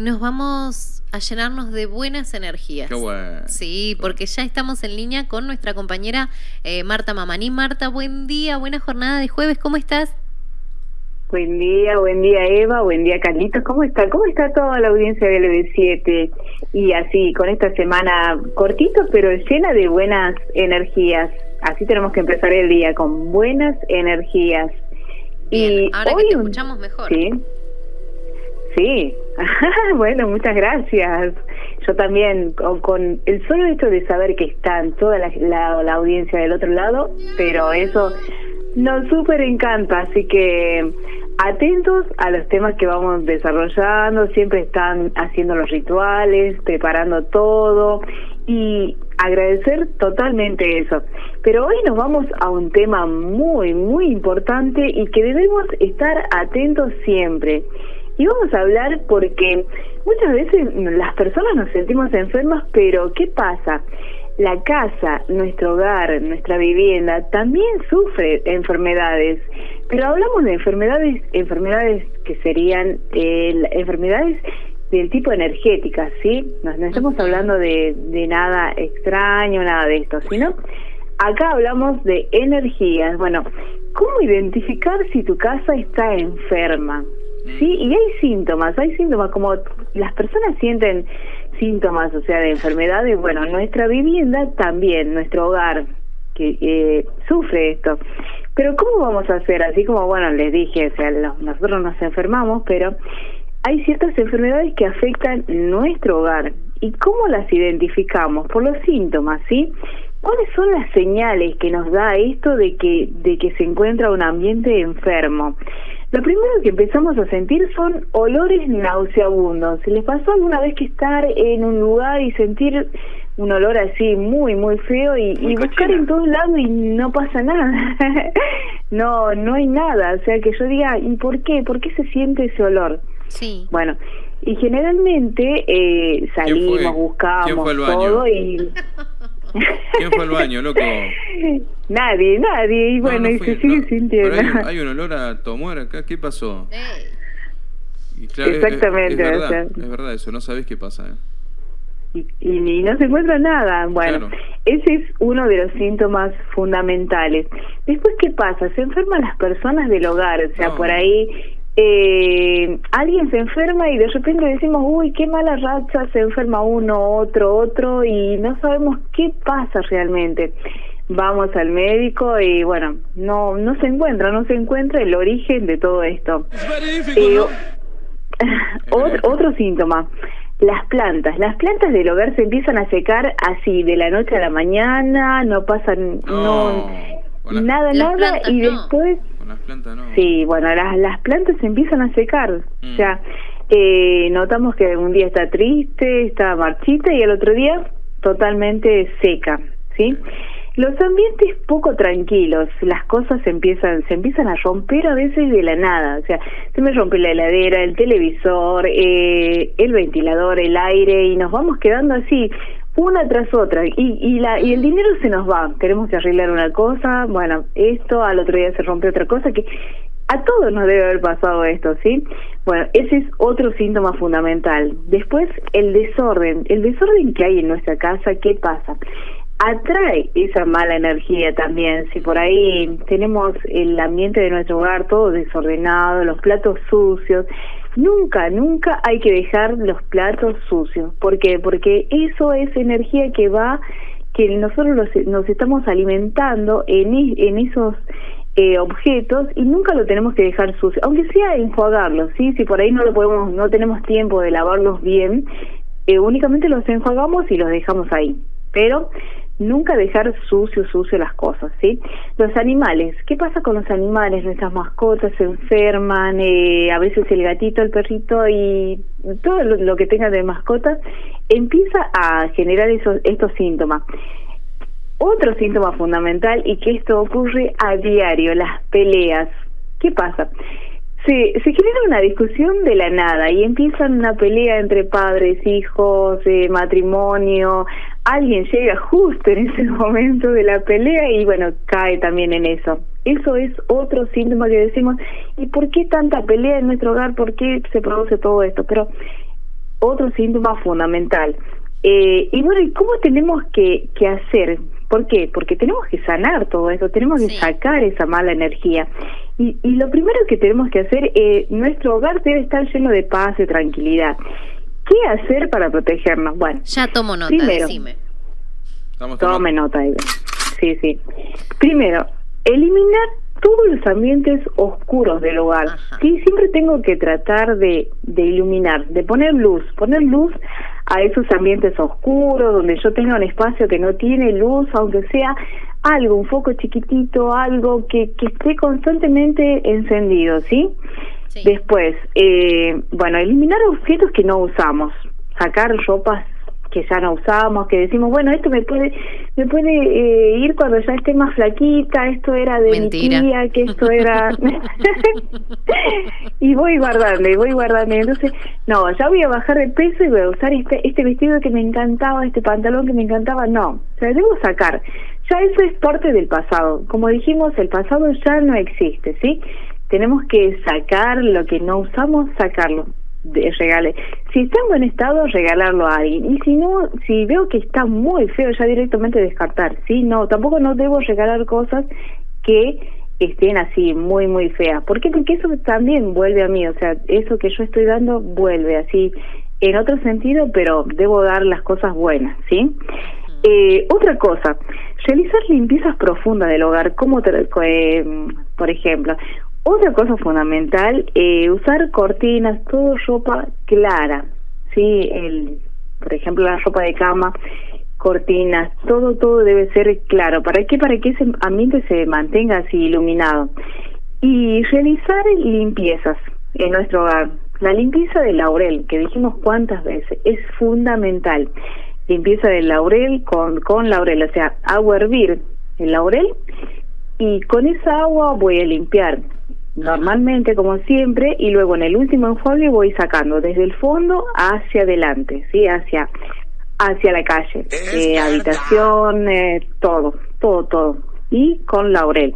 nos vamos a llenarnos de buenas energías. Qué bueno. Sí, porque ya estamos en línea con nuestra compañera eh, Marta Mamaní. Marta, buen día, buena jornada de jueves, ¿cómo estás? Buen día, buen día Eva, buen día Carlitos, ¿cómo está? ¿Cómo está toda la audiencia del LB7? Y así, con esta semana cortito, pero llena de buenas energías. Así tenemos que empezar el día, con buenas energías. y ahora hoy que te escuchamos mejor. Sí, sí. bueno, muchas gracias. Yo también, con, el solo hecho de saber que están toda la, la audiencia del otro lado, pero eso nos súper encanta, así que atentos a los temas que vamos desarrollando, siempre están haciendo los rituales, preparando todo y agradecer totalmente eso. Pero hoy nos vamos a un tema muy, muy importante y que debemos estar atentos siempre. Y vamos a hablar porque muchas veces las personas nos sentimos enfermas, pero ¿qué pasa? La casa, nuestro hogar, nuestra vivienda también sufre enfermedades, pero hablamos de enfermedades, enfermedades que serían eh, enfermedades del tipo energética, ¿sí? No, estamos hablando de, de nada extraño, nada de esto, sino acá hablamos de energías. Bueno, ¿cómo identificar si tu casa está enferma? Sí, y hay síntomas, hay síntomas como las personas sienten síntomas, o sea, de enfermedades, bueno, nuestra vivienda también, nuestro hogar, que eh, sufre esto. Pero ¿cómo vamos a hacer? Así como, bueno, les dije, o sea, nosotros nos enfermamos, pero hay ciertas enfermedades que afectan nuestro hogar. ¿Y cómo las identificamos? Por los síntomas, ¿sí? ¿Cuáles son las señales que nos da esto de que, de que se encuentra un ambiente enfermo? Lo primero que empezamos a sentir son olores nauseabundos. ¿Se les pasó alguna vez que estar en un lugar y sentir un olor así muy, muy feo y, y buscar en todos lados y no pasa nada? no, no hay nada. O sea, que yo diga, ¿y por qué? ¿Por qué se siente ese olor? Sí. Bueno, y generalmente eh, salimos, buscamos todo y... ¿Quién fue al baño, loco? Nadie, nadie. Y bueno, y se sigue sintiendo. Pero hay, un olor a tomar acá. ¿Qué pasó? Exactamente. Es, verdad, es verdad eso. No sabés qué pasa. ¿eh? Y, no se encuentra nada. Bueno, ese es uno de los síntomas fundamentales. Después, ¿qué pasa? Se enferman las personas del hogar. O sea, por ahí eh, alguien se enferma y de repente decimos, uy, qué mala racha, se enferma uno, otro, otro, y no sabemos qué pasa realmente. Vamos al médico y bueno, no, no se encuentra, no se encuentra el origen de todo esto. Eh, otro, síntoma, las plantas. Las plantas del hogar se empiezan a secar así, de la noche a la mañana, no pasan, no, nada, nada, y después las plantas no. Sí, bueno, las, las plantas se empiezan a secar. O mm. sea, eh, notamos que un día está triste, está marchita y el otro día totalmente seca, ¿sí? Los ambientes poco tranquilos, las cosas se empiezan, se empiezan a romper a veces de la nada, o sea, se me rompe la heladera, el televisor, eh, el ventilador, el aire y nos vamos quedando así una tras otra y, y, la, y el dinero se nos va. Queremos que arreglar una cosa, bueno, esto, al otro día se rompe otra cosa, que a todos nos debe haber pasado esto, ¿sí? Bueno, ese es otro síntoma fundamental. Después, el desorden. El desorden que hay en nuestra casa, ¿qué pasa? Atrae esa mala energía también. Si por ahí tenemos el ambiente de nuestro hogar todo desordenado, los platos sucios, Nunca, nunca hay que dejar los platos sucios. ¿Por qué? Porque eso es energía que va, que nosotros nos estamos alimentando en, en esos eh, objetos y nunca lo tenemos que dejar sucio, aunque sea enjuagarlos, ¿sí? Si por ahí no lo podemos, no tenemos tiempo de lavarlos bien, eh, únicamente los enjuagamos y los dejamos ahí. Pero nunca dejar sucio, sucio las cosas, ¿sí? Los animales, ¿qué pasa con los animales? Nuestras mascotas se enferman, eh, a veces el gatito, el perrito y todo lo, que tenga de mascotas empieza a generar esos, estos síntomas. Otro síntoma fundamental y que esto ocurre a diario, las peleas. ¿Qué pasa? Se, se genera una discusión de la nada y empiezan una pelea entre padres, hijos, eh, matrimonio. Alguien llega justo en ese momento de la pelea y bueno, cae también en eso. Eso es otro síntoma que decimos, ¿y por qué tanta pelea en nuestro hogar? ¿Por qué se produce todo esto? Pero otro síntoma fundamental. Eh, y bueno, ¿y cómo tenemos que, que hacer? ¿Por qué? Porque tenemos que sanar todo esto, tenemos que sacar esa mala energía. Y, y lo primero que tenemos que hacer, eh, nuestro hogar debe estar lleno de paz y tranquilidad. ¿Qué hacer para protegernos? Bueno, ya tomo nota, primero, decime. Tome nota, Iván. Sí, sí. Primero, eliminar todos los ambientes oscuros del hogar. Sí, siempre tengo que tratar de, de iluminar, de poner luz, poner luz a esos ambientes oscuros, donde yo tenga un espacio que no tiene luz, aunque sea algo, un foco chiquitito, algo que, que esté constantemente encendido, ¿sí? Después, eh, bueno, eliminar objetos que no usamos, sacar ropas que ya no usamos, que decimos, bueno, esto me puede me puede eh, ir cuando ya esté más flaquita, esto era de mi tía, que esto era... y voy guardando, y voy guardando. Entonces, no, ya voy a bajar de peso y voy a usar este, este vestido que me encantaba, este pantalón que me encantaba. No, o sea, debo sacar. Ya eso es parte del pasado. Como dijimos, el pasado ya no existe, ¿sí? Tenemos que sacar lo que no usamos, sacarlo de regale. Si está en buen estado, regalarlo a alguien. Y si no, si veo que está muy feo, ya directamente descartar. Sí, no, tampoco no debo regalar cosas que estén así muy, muy feas. ¿Por qué? Porque eso también vuelve a mí. O sea, eso que yo estoy dando vuelve así en otro sentido, pero debo dar las cosas buenas, ¿sí? Eh, otra cosa, realizar limpiezas profundas del hogar, como eh, por ejemplo, otra cosa fundamental, eh, usar cortinas, todo ropa clara, sí, el, por ejemplo la ropa de cama, cortinas, todo todo debe ser claro. ¿Para qué? Para que ese ambiente se mantenga así iluminado. Y realizar limpiezas en nuestro hogar. La limpieza del laurel, que dijimos cuántas veces, es fundamental. Limpieza del laurel con, con laurel, o sea, agua hervir el laurel y con esa agua voy a limpiar normalmente como siempre y luego en el último enjuague voy sacando desde el fondo hacia adelante, sí, hacia hacia la calle, eh, habitación, eh, todo, todo, todo. Y con laurel.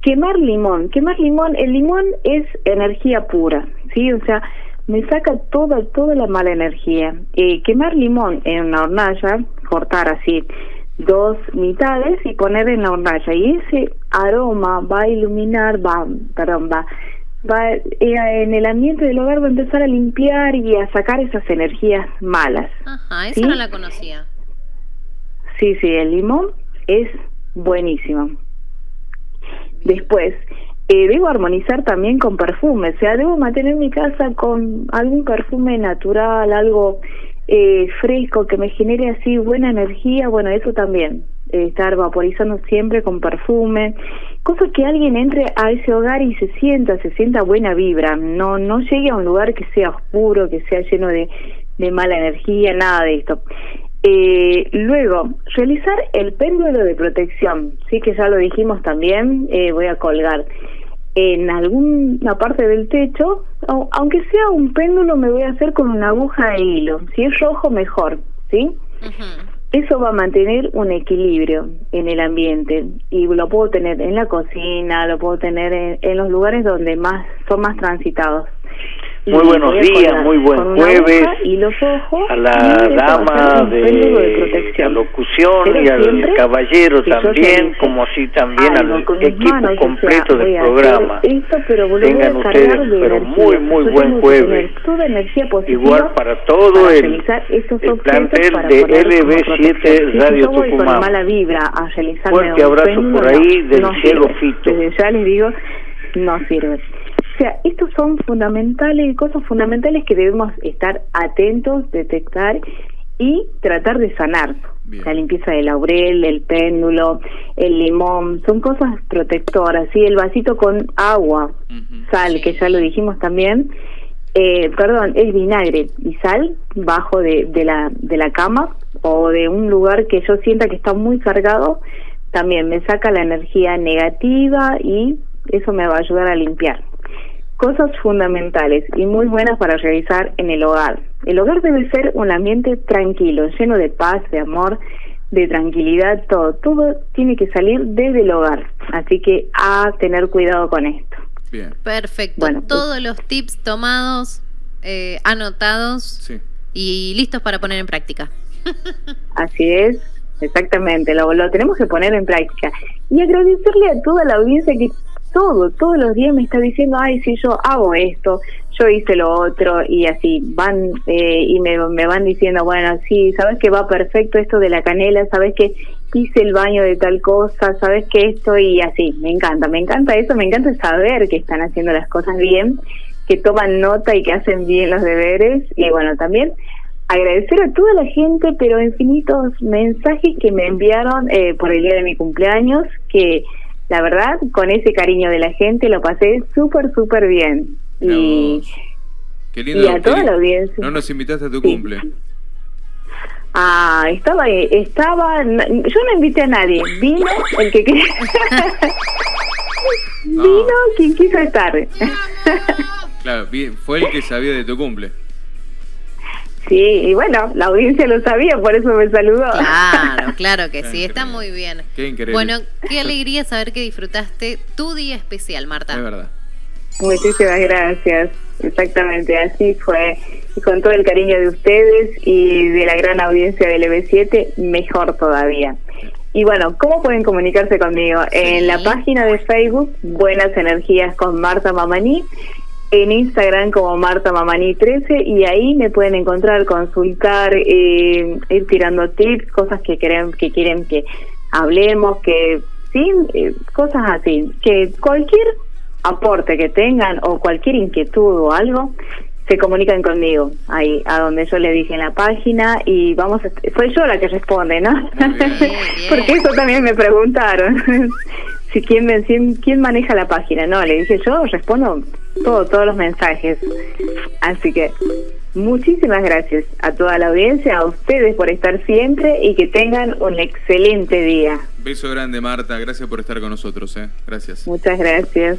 Quemar limón, quemar limón, el limón es energía pura, sí, o sea, me saca toda toda la mala energía. Eh, quemar limón en una hornalla, cortar así dos mitades y poner en la hornalla y ese aroma va a iluminar, va, perdón, va, va eh, en el ambiente del hogar va a empezar a limpiar y a sacar esas energías malas. Ajá, esa no la conocía. Sí, sí, el limón es buenísimo. Después, eh, debo armonizar también con perfume, o sea, debo mantener mi casa con algún perfume natural, algo eh, fresco, que me genere así buena energía, bueno, eso también, eh, estar vaporizando siempre con perfume, cosa que alguien entre a ese hogar y se sienta, se sienta buena vibra, no, no llegue a un lugar que sea oscuro, que sea lleno de, de mala energía, nada de esto. Eh, luego, realizar el péndulo de protección, sí que ya lo dijimos también, eh, voy a colgar en alguna parte del techo, aunque sea un péndulo, me voy a hacer con una aguja de hilo. Si es rojo, mejor, ¿sí? Eso va a mantener un equilibrio en el ambiente y lo puedo tener en la cocina, lo puedo tener en, en los lugares donde más son más transitados. Muy buenos días, muy buen jueves y los ojos, a la dama de, de la locución y al caballero también, como así también al equipo completo del programa. Esto, pero Tengan ustedes, pero muy, muy buen jueves. Igual para todo el, el plantel de LB7 Radio Tucumán. Fuerte abrazo por ahí del cielo fito. Ya les digo, no sirve. O sea, estos son fundamentales, cosas fundamentales que debemos estar atentos, detectar y tratar de sanar. La limpieza del laurel, el péndulo, el limón, son cosas protectoras, ¿sí? El vasito con agua, sal, que ya lo dijimos también, eh, perdón, es vinagre y sal bajo de, de, la, de la cama o de un lugar que yo sienta que está muy cargado, también me saca la energía negativa y eso me va a ayudar a limpiar. Cosas fundamentales y muy buenas para realizar en el hogar. El hogar debe ser un ambiente tranquilo, lleno de paz, de amor, de tranquilidad, todo. Todo tiene que salir desde el hogar. Así que a tener cuidado con esto. Bien. Perfecto. Bueno, Todos los tips tomados, eh, anotados. Sí. y listos para poner en práctica. Así es, exactamente, lo, lo tenemos que poner en práctica. Y agradecerle a toda la audiencia que todo, todos los días me está diciendo, ay, si yo hago esto, yo hice lo otro, y así van eh, y me, me van diciendo, bueno, sí, sabes que va perfecto esto de la canela, sabes que hice el baño de tal cosa, sabes que esto, y así, me encanta, me encanta eso, me encanta saber que están haciendo las cosas bien, que toman nota y que hacen bien los deberes, y bueno, también agradecer a toda la gente, pero infinitos mensajes que me enviaron eh, por el día de mi cumpleaños, que la verdad, con ese cariño de la gente lo pasé súper, súper bien. y, qué lindo, a toda la audiencia. No nos invitaste a tu cumple. Ah, estaba, estaba, yo no invité a nadie, vino el que quería. vino quien quiso estar. claro, fue el que sabía de tu cumple. Sí, y bueno, la audiencia lo sabía, por eso me saludó. Claro, claro que sí, está muy bien. Qué increíble. Bueno, qué alegría saber que disfrutaste tu día especial, Marta. Es verdad. Muchísimas gracias, exactamente, así fue. Y con todo el cariño de ustedes y de la gran audiencia del EB7, mejor todavía. Y bueno, ¿cómo pueden comunicarse conmigo? En la página de Facebook, Buenas Energías con Marta Mamaní en Instagram como Marta Mamani 13 y ahí me pueden encontrar, consultar, eh, ir tirando tips, cosas que quieren que quieren que hablemos, que sí, eh, cosas así, que cualquier aporte que tengan o cualquier inquietud o algo se comunican conmigo ahí a donde yo le dije en la página y vamos a, fue yo la que responde no porque eso también me preguntaron. Si quién, quién maneja la página no le dije yo respondo todo, todos los mensajes. Así que muchísimas gracias a toda la audiencia, a ustedes por estar siempre y que tengan un excelente día. Beso grande, Marta. Gracias por estar con nosotros. ¿eh? Gracias. Muchas gracias.